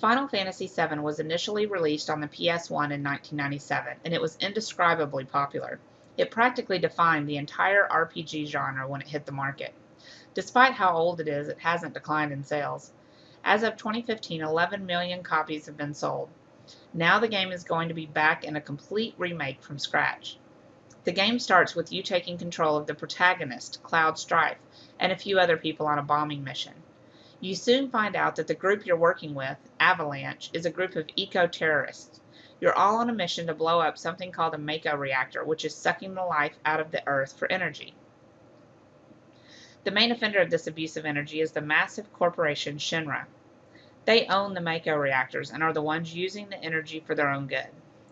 Final Fantasy VII was initially released on the PS1 in 1997, and it was indescribably popular. It practically defined the entire RPG genre when it hit the market. Despite how old it is, it hasn't declined in sales. As of 2015, 11 million copies have been sold. Now the game is going to be back in a complete remake from scratch. The game starts with you taking control of the protagonist, Cloud Strife, and a few other people on a bombing mission. You soon find out that the group you're working with, Avalanche, is a group of eco-terrorists. You're all on a mission to blow up something called a Mako reactor, which is sucking the life out of the Earth for energy. The main offender of this abuse of energy is the massive corporation Shinra. They own the Mako reactors and are the ones using the energy for their own good.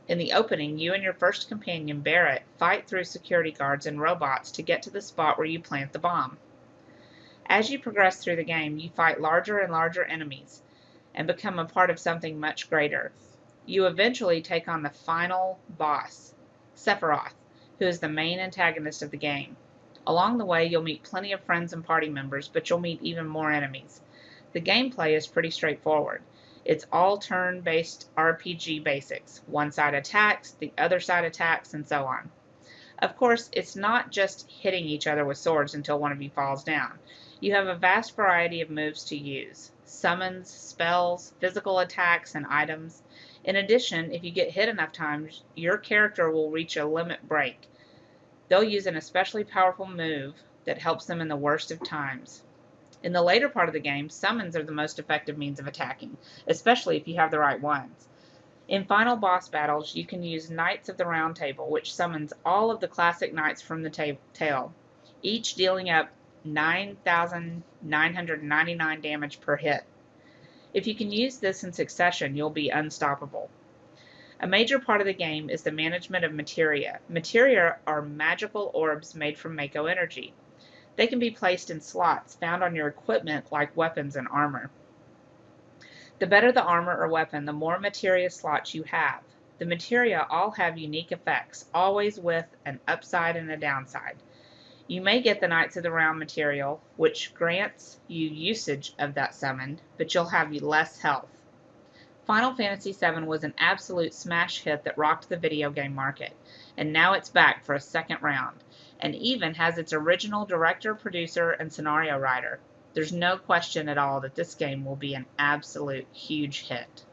In the opening, you and your first companion, Barret, fight through security guards and robots to get to the spot where you plant the bomb. As you progress through the game, you fight larger and larger enemies and become a part of something much greater. You eventually take on the final boss, Sephiroth, who is the main antagonist of the game. Along the way, you'll meet plenty of friends and party members, but you'll meet even more enemies. The gameplay is pretty straightforward. It's all turn-based RPG basics. One side attacks, the other side attacks, and so on. Of course, it's not just hitting each other with swords until one of you falls down. You have a vast variety of moves to use summons, spells, physical attacks, and items. In addition, if you get hit enough times, your character will reach a limit break. They'll use an especially powerful move that helps them in the worst of times. In the later part of the game, summons are the most effective means of attacking, especially if you have the right ones. In final boss battles, you can use Knights of the Round Table, which summons all of the classic knights from the tale, each dealing up 9,999 damage per hit. If you can use this in succession, you'll be unstoppable. A major part of the game is the management of materia. Materia are magical orbs made from Mako energy. They can be placed in slots found on your equipment like weapons and armor. The better the armor or weapon, the more materia slots you have. The materia all have unique effects, always with an upside and a downside. You may get the Knights of the Round material, which grants you usage of that summon, but you'll have less health. Final Fantasy VII was an absolute smash hit that rocked the video game market, and now it's back for a second round, and even has its original director, producer, and scenario writer. There's no question at all that this game will be an absolute huge hit.